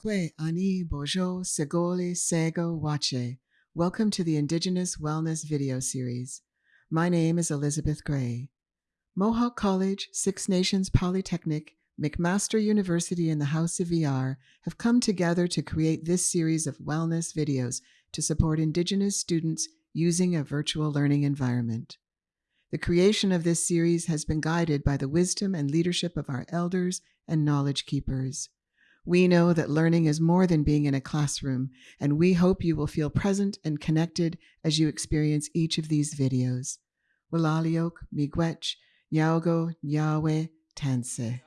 Kwe Ani Bojo Segole Sego Wache. Welcome to the Indigenous Wellness video series. My name is Elizabeth Gray. Mohawk College, Six Nations Polytechnic, McMaster University, and the House of VR have come together to create this series of wellness videos to support Indigenous students using a virtual learning environment. The creation of this series has been guided by the wisdom and leadership of our elders and knowledge keepers. We know that learning is more than being in a classroom, and we hope you will feel present and connected as you experience each of these videos. Walaliok, Miigwech, Yaogo, Yahweh, Tanse.